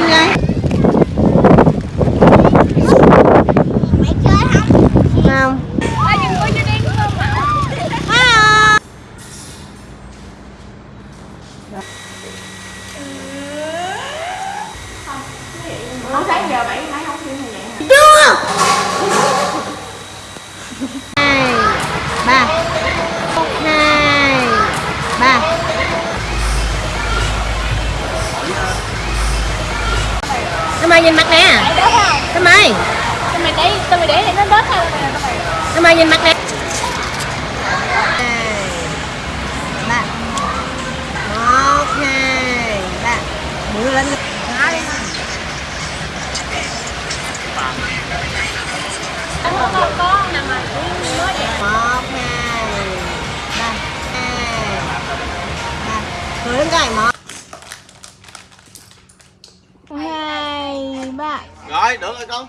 lên đây mày chơi không. Không Ê, đừng có cho đen không hả Không sáng giờ bảy Tao mày nhìn mặt nè? Đấy không? Tao mày để, tao mày để nó đớt thôi mày tao mày Tao mày nhìn mặt nè? Mũi lên Không có nằm mà. Mới vậy một hai ba. Hai ba. Cười lên coi một hai ba Rồi, được rồi con.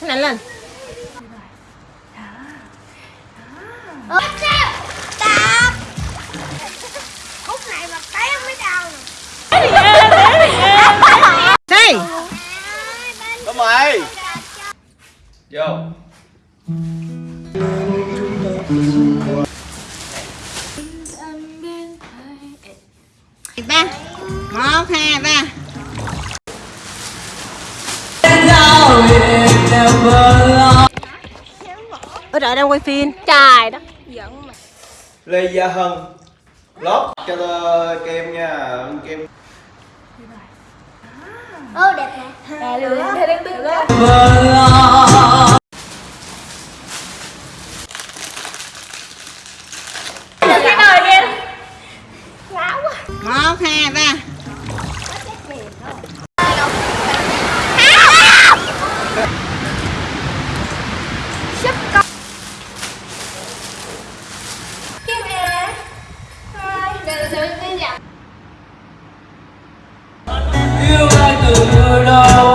Cái này lên. Khúc này mà té mới đau Đi Có mày Vô ở đợi đang quay phim? Trời đất. Giận mà Lê Gia Hân. Lót cho kem nha Kem. Ô đẹp nè À được Thế đang biết đó một hai ba Lord.